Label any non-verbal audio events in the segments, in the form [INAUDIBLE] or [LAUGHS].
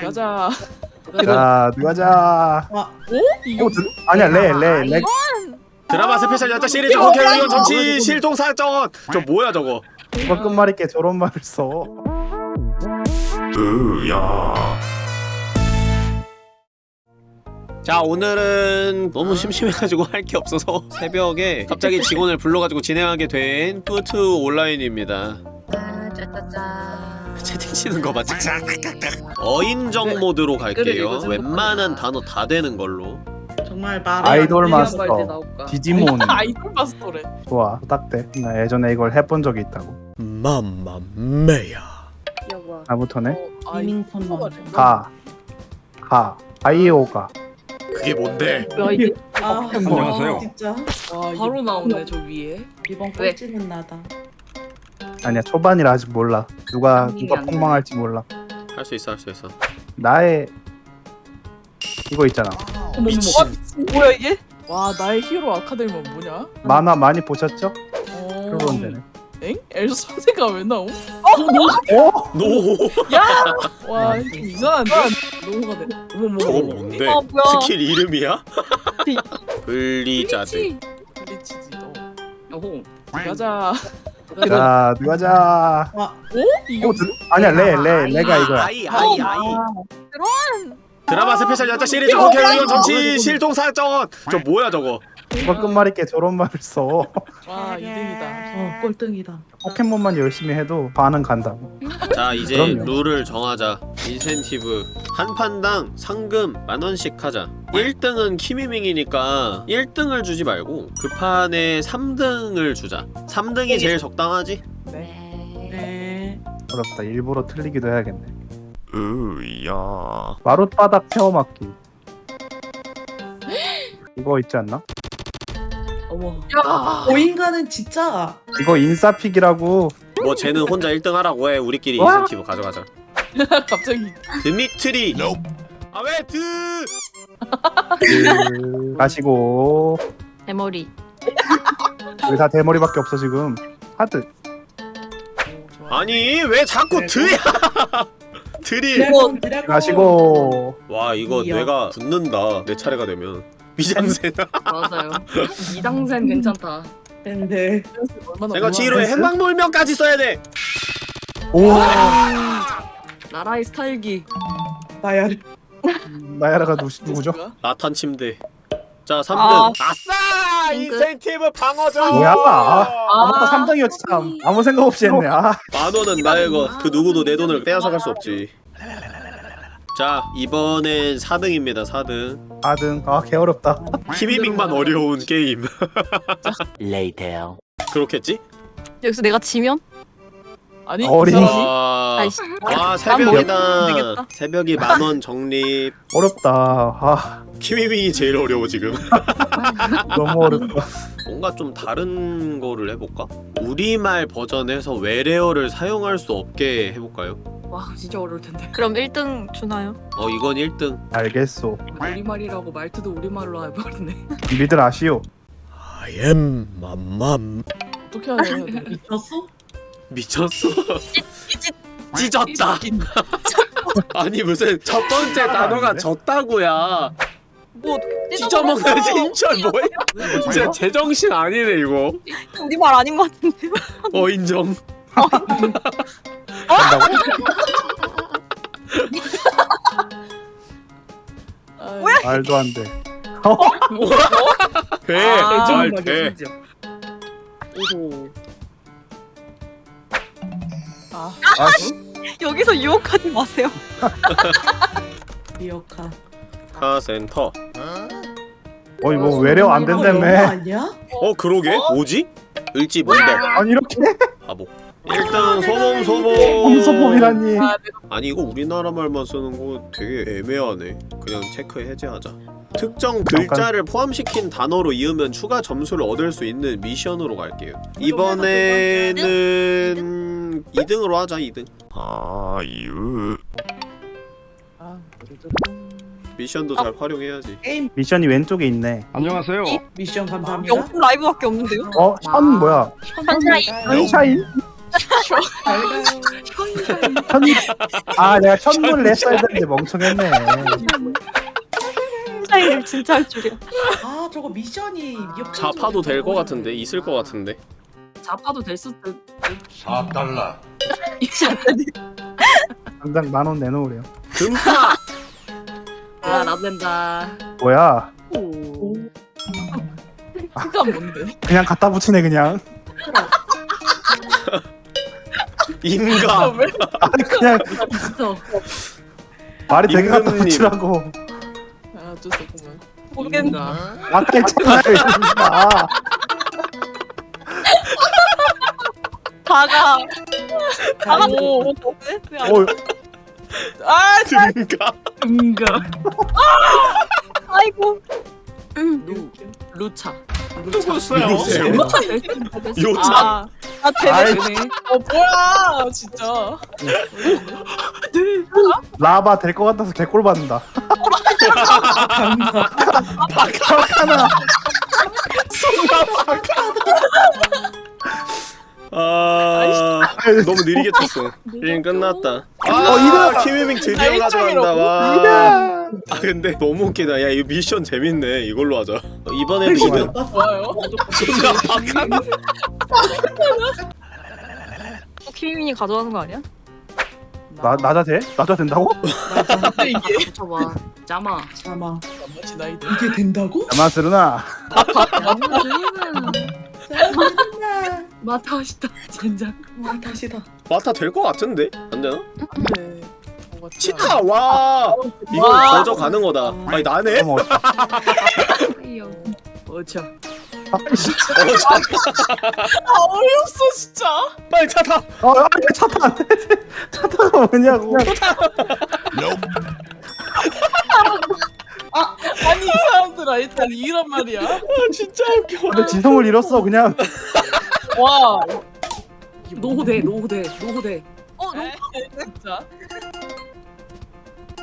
가자. 자 누가자. 와, 이거 어, 드- 아니야 레 레 레. 드라마 스페셜 연차 시리즈 국회의원 정치 실종 사건. 저 뭐야 저거? 누가 끝말잇기에 저런 말을 써. 자 오늘은 너무 심심해가지고 할 게 없어서 새벽에 갑자기 직원을 불러가지고 진행하게 된 끄투 온라인입니다. 짜짜짜. 채팅 치는 거 맞지? 어인정 네. 모드로 갈게요 웬만한 단어 다 되는 걸로 정말 말이 아이돌 안 마스터. 디지몬 [LAUGHS] 아이돌 마스터래. 좋아 딱대 나 예전에 이걸 해본 적이 있다고 맘마메야. 나부터네 어, 아이- 리밍턴 먼저. 가가 아이오가 그게 뭔데? 야 이게 아, 안녕하세요. 진짜 와, 바로 나오네 저 위에. 이번 왜? 꼴찌는 나다. 아니야 초반이라 아직 몰라 누가 누가 안 폭망할지 몰라 할 수 있어 할 수 있어 나의 이거 있잖아 어머 미친. 와. 뭐야 이게? 와 나의 히어로 아카데미는 뭐냐? 만화 많이 보셨죠? 어... 그런 데네 엥? 엘사 선생가 왜 나옴? 어? 노와좀 이상한데? 너무가 돼. 어머 저거. 뭔데? 어, 뭐야. 스킬 이름이야? 블리자드 블리치지 너. 어호. 가자. [LAUGHS] 자 누가자? 와, 어? 이거 어, 드- 아니야 레레 레가 이거야. 아이 아이 아이. 그런. 드라마 스페셜 연차 시리즈 국회의원 정치 실종 사건 저 뭐야 저거 누가 끝말잇게 저런 말을 써 와 2등이다. 어, 꼴등이다. 포켓몬만 열심히 해도 반은 간다고 자 이제 그럼요. 룰을 정하자 인센티브 한 판당 상금 만 원씩 하자 1등은 키미밍이니까 1등을 주지 말고 그 판에 3등을 주자 3등이 제일 적당하지? 네. 네. 어렵다 일부러 틀리기도 해야겠네 으야 마룻바닥 체험학기 이거 있지 않나? 어머. 오인가는 진짜. 이거 인싸픽이라고. 뭐 쟤는 혼자 1등 하라고 해 우리끼리 와. 인센티브 가져가자. [LAUGHS] 갑자기. 드미트리. 아왜 드? 그... 가시고. 대머리. 왜다 대머리밖에 없어 지금. 하드 아니 왜 자꾸 드야? [LAUGHS] 드릴. 드래곤 드래곤. 가시고. 와 이거 이야. 뇌가 붙는다 내 차례가 되면 미장센. [LAUGHS] 맞아요. 이당생 괜찮다. 내가 지로에 됐어? 행방불명까지 써야 돼. 오. 나라의 스타일기. 나야. 나야라가 누, 누구죠? 라탄 침대. 자 3등. 아. 아, 싸! 인센티브 방어전! 뭐야? 아, 아, 맞다. 3등이었지 참. 아무 생각 없이 했네. 아. 만원은 나의 것그 누구도 내 돈을 떼앗아갈 수 없지 자 이번엔 4등입니다 4등 4등 아 개어렵다 키미밍만 어려운 게임 [LAUGHS] Later. 그렇겠지? 여기서 내가 지면? 아니 어린이. 아, 아이씨. 아안 새벽이다 되겠다. 새벽이 만원 적립 어렵다 아 키미밍이 제일 어려워 지금 [LAUGHS] 너무 어렵다 뭔가 좀 다른 거를 해볼까? 우리말 버전에서 외래어를 사용할 수 없게 해볼까요? 와 진짜 어려울 텐데. [LAUGHS] 그럼 1등 주나요? 어 이건 1등. 알겠소. 우리말이라고 말투도 우리말로 해버리네. [LAUGHS] 니들 아시오. I am 맘맘 어떻게 하냐? 미쳤어? 미쳤어? [LAUGHS] 찢었다. 아니 무슨 첫 번째 단어가 졌다고야. 뭐 찢어먹는 진철 뭐야? 진짜 제정신 아니네 이거. 우리 말 아닌 것 같은데. 어 인정. 뭐야? 말도 안돼. 돼잘돼 오호. 아, 아씨. 여기서 유혹하지 마세요. [LAUGHS] 미역카. 카센터. 어이 뭐 외래어 안 이거 영어 된다며? 아니야? 어 그러게? 뭐지? 을지 문덕 아니 이렇게? 바보 1등 소범 소범 홈소법이라니 아, 아니 이거 우리나라 말만 쓰는 거 되게 애매하네 그냥 체크 해제하자 특정 글자를 포함시킨 단어로 이으면 추가 점수를 얻을 수 있는 미션으로 갈게요 이번에는 2등으로 하자 2등 아유 아, 미션도 잘 활용해야지 게임 미션이 왼쪽에 있네 안녕하세요. 미션 감사합니다. 명품 라이브밖에 없는데요? 어? 션 뭐야? 선샤인. 선샤인? 천... 아 내가 천문을 냈어야 되는데 멍청했네 차이를 진짜 할 줄이야. 아 저거 미션이 자파도 될 것 같은데 있을 것 같은데 자파도 될 수도. 4달러. 당장 만 원 내놓으래요 금파 아 나도 된다. 뭐야 오. 그건 뭔데? 그냥 갖다 붙이네 그냥 인가 왜? 아니 그냥 진짜. 말이 되게 갖다 임금님. 붙이라고 아 어쩔 수 없구만. 모르겠네. 아까 했잖아요 이거. 다가 다가 오. 뭐 어, 아 등가 뭔가. 아이고. 루 루차. 루차. 누구세요? 루차. 요차. 아, 아 아이, 되네. 되네. 어 뭐야 진짜. 라바 될 것 같아서 개꼴 받는다 바카나 아 너무 느리게 쳤어 게임 끝났다 어, 아 이거다. 키미밍 드디어 아, 가져간다 와 이다 아 근데 너무 웃기다 야 이거 미션 재밌네 이걸로 하자 이번에도 2등 좋아요. 존나 바카나 또 키미민이 가져가는 거 아니야? 나 나자 돼? 나자 된다고? 근데 이게 붙여봐. 짜마. 잠깐만 나머지 나이들. 이게 된다고? 야마스르나 마타시다 젠장. 와 다시다 마타 될것 같은데 안 되나 네. 뭐가 치타 와 이거 와. 거저 가는 거다 아니 나네 어머 어차. 어 차, 아 어이없어 진짜. 빨리 차 타. 어, 아, 차타 안 돼. [LAUGHS] 차타가 뭐냐고. 아니 이 사람들아 일단 이런 말이야. 아 진짜 웃겨 근데 지성을 잃었어 그냥. 와. 노후대 노후대 노후대 어 너무 진짜.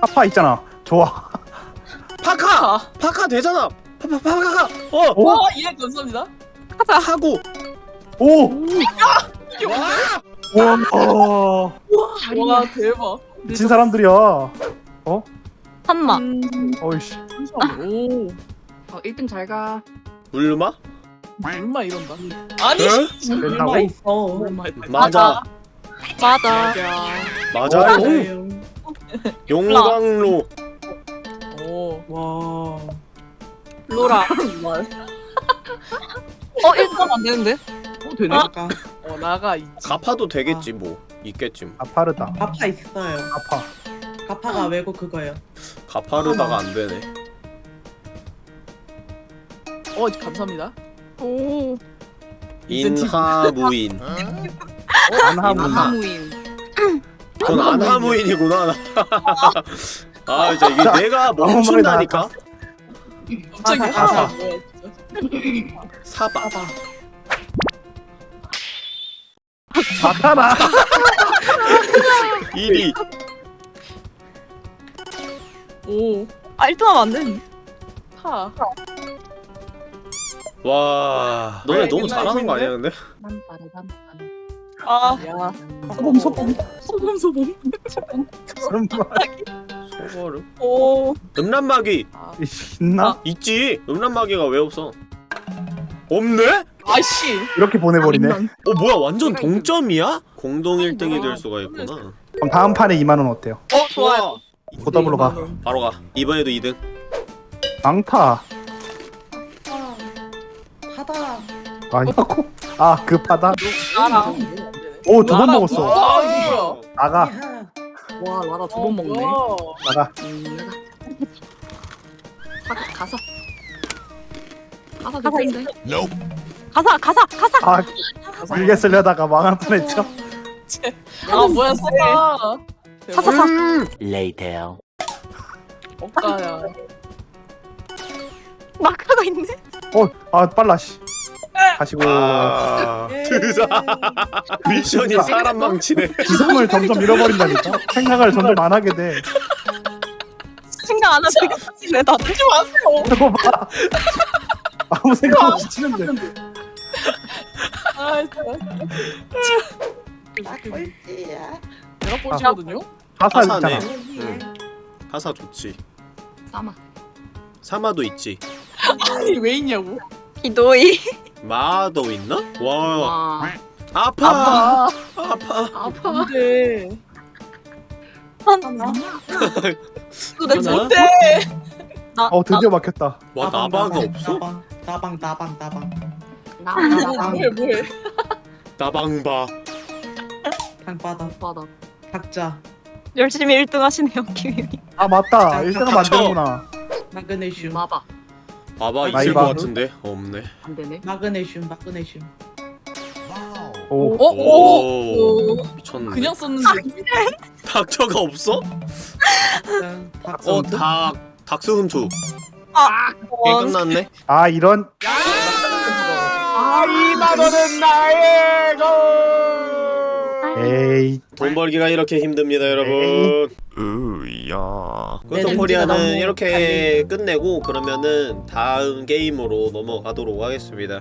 파파 있잖아. 좋아. 파카 아. 파카 되잖아 파파 파카가 어 오, 와 이해 감사합니다. 하고 오, 이게 뭔데? 와, 와 대박. 미친 사람들이야. 한마. 어이씨. 오. 어 1등 잘 가 울마 얼마 이런다. 아니. 얼마 있어. 맞아 맞아. 맞아 오. 맞아요. 용광로 오. 와 로라. [LAUGHS] 말. 어 1등 안 되는데? 어, 되네 아까 어 나가 있지. 가파도 되겠지 뭐 있겠지 뭐 아파르다. 가파 있어요 아파. 가파가 외국 그거예요 가파르다가 안 되네 어 감사합니다. 오. 인하무인. 아하무인 [LAUGHS] 전 안하무인이구나 [LAUGHS] 아 이제 이게 내가 멈춘다니까 갑자기 하사 진짜. 사바 아파라. 1위 [LAUGHS] 오. 아 1등 하면 안 되는데. 타. 와 너네 너무 잘하는 거 아니야 근데? 아 야. 소범 소범. 소범 소범. 설마 소거를 오. 음란마귀 아. 있나? 있지 음란마귀가 왜 없어 없네? 아씨. 이렇게 보내버리네. 어 뭐야 완전 동점이야? 공동 1등이 될 수가 있구나 그럼 다음 판에 2만 원 어때요? 어 좋아요. 고더블로 가. 바로 가 이번에도 2등 망타. 파다 아니고. 아, 그 파다. 알아. 오, 두 번 먹었어. 와 이거. 나가. 야. 와 라라 두 번 먹네 와. 나가. 음, 나가 가, 가서 가서 될 텐데 가사 가사 가사. 아, 길게 쓰려다가 망할 뻔했죠. 아 뭐야 써봐. 사사사. Later. 억가야. 마크가 있네. 어, 아, 빨라, 씨. 가시고. 아 예. 드자 미션이 사람 망치네 [LAUGHS] 지성을 점점 잃어버린다니까? 생각을 점점 안 하게 돼. 생각 안 하지. 내 다들. 저거 봐. 아무 생각 없이 치는데. 아 진짜. 꼴찌야. 내가 꼴찌거든요. 가사. 있잖아. 응. 가사 좋지 싸마. 사마도 있지 [LAUGHS] 아니 왜 있냐고. 기도이. 마도 있나? 와 와. 아파 아파 아파. 근데 하나. 도대체 하나? 못해. 나, 어 드디어 막혔다. 와 나방, 나바가 나방, 없어? 나방 나방 나방 나방. 나. 뭐해 뭐해. 나방바 방바닥 바닥. 각자 열심히 1등 하시네요, 김이. 아 맞다. 1등은 만드는구나. 마그네슘 마바. 봐봐 있을 나이바. 것 같은데 없네 안 되네. 마그네슘 마그네슘. 오. 어? 오. 오 미쳤네 그냥 썼는데. [LAUGHS] 닥터가 없어? 응, 박수. 어닭 닥스훈투 아, 게임 끝났네 아 이런. 아, 이만원은 나의 거. 에이. 돈 벌기가 이렇게 힘듭니다 여러분. 으야. 끄떡코리아는 너무 이렇게 끝내고 그러면은 다음 게임으로 넘어가도록 하겠습니다